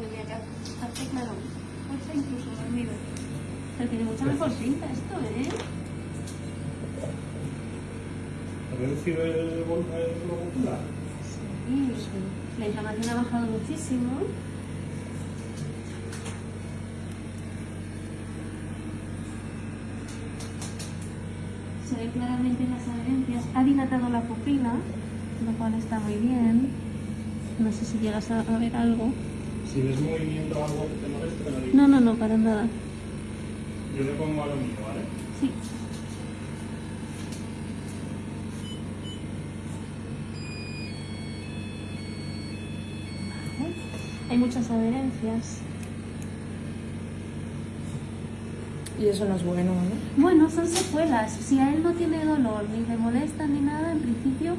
Tendría que hacer, incluso dormido. Pero tiene mucha mejor pinta esto, ¿eh? ¿Ha reducido el volumen muscular? Sí, la inflamación ha bajado muchísimo. Se ve claramente las adherencias. Ha dilatado la pupila, lo cual está muy bien. No sé si llegas a ver algo. Si ves movimiento o algo que te moleste, me lo dices. No, no, no, para nada. Yo le pongo a lo mío, ¿vale? Sí. Vale. Hay muchas adherencias. Y eso no es bueno, ¿no? Bueno, son secuelas. Si a él no tiene dolor, ni le molesta, ni nada, en principio...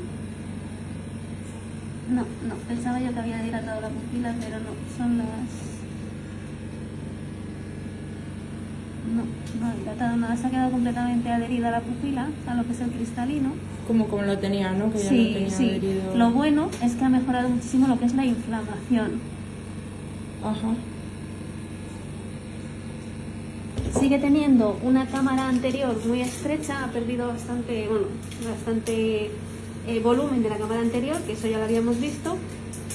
No, no. Pensaba yo que había dilatado la pupila, pero no. Son las... No, no ha dilatado nada. Se ha quedado completamente adherida a la pupila, a lo que es el cristalino. Como, como lo tenía, ¿no? Que ya Sí, lo tenía sí. adherido. Lo bueno es que ha mejorado muchísimo lo que es la inflamación. Ajá. Sigue teniendo una cámara anterior muy estrecha, ha perdido bastante, bueno, bastante eh, volumen de la cámara anterior, que eso ya lo habíamos visto.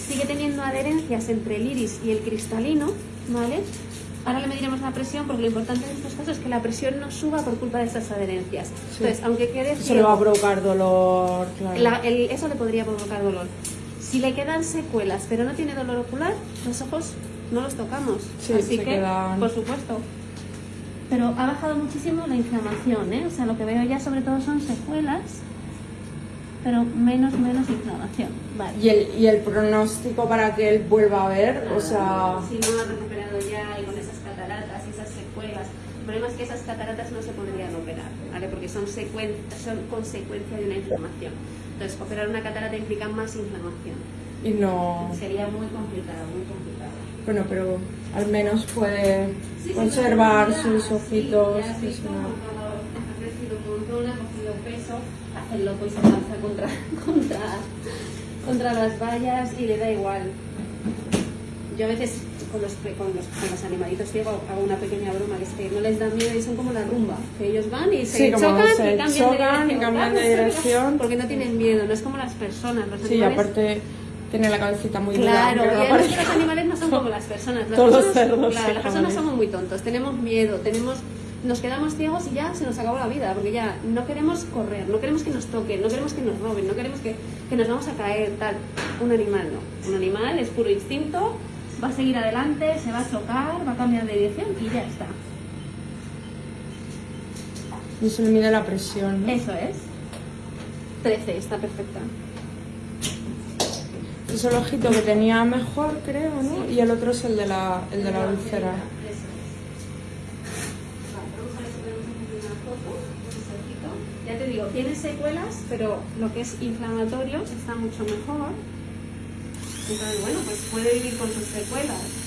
Sigue teniendo adherencias entre el iris y el cristalino, ¿vale? Ahora le mediremos la presión porque lo importante en estos casos es que la presión no suba por culpa de esas adherencias. Entonces, aunque quede Eso le va a ciego, provocar dolor, claro. la- el- eso le podría provocar dolor. Si le quedan secuelas pero no tiene dolor ocular, los ojos no los tocamos. Sí, Así que, quedan- por supuesto. Pero ha bajado muchísimo la inflamación, ¿eh? O sea, lo que veo ya sobre todo son secuelas, pero menos, menos inflamación. Vale. ¿Y el, y el pronóstico para que él vuelva a ver, o sea... Si no ha recuperado ya y con esas cataratas y esas secuelas. El problema es que esas cataratas no se podrían operar, ¿vale? Porque son, secuen- son consecuencia de una inflamación. Entonces, operar una catarata implica más inflamación. Y no... Sería muy complicado, muy complicado. Bueno, pero al menos puede Sí, sí, conservar ya, sus sí, ojitos. ya has es visto una- cuando ha crecido un montón, ha hace el loco y se lanza contra, contra, contra las vallas y le da igual. Yo a veces con los, con los, con los animalitos ciegos hago una pequeña broma que es que no les da miedo y son como la rumba, que ellos van y se Sí, chocan se y cambian chocan y cambian de dirección. Porque no tienen miedo, no es como las personas. Los Sí, animales, aparte tiene la cabecita muy Claro, que parezca. los animales no son como las personas. Las Todos los personas, cerdos claro, las personas somos muy tontos, tenemos miedo, tenemos, nos quedamos ciegos y ya se nos acabó la vida, porque ya no queremos correr, no queremos que nos toquen, no queremos que nos roben, no queremos que, que nos vamos a caer, tal. Un animal no. Un animal es puro instinto, va a seguir adelante, se va a chocar, va a cambiar de dirección y ya está. Y se le mide la presión, ¿no? Eso es. 13, está perfecta. Es el ojito que tenía mejor, creo, ¿no? Y el otro es el de la, el de la úlcera. Ya te digo, tiene secuelas, pero lo que es inflamatorio está mucho mejor. Entonces, bueno, pues puede vivir con sus secuelas.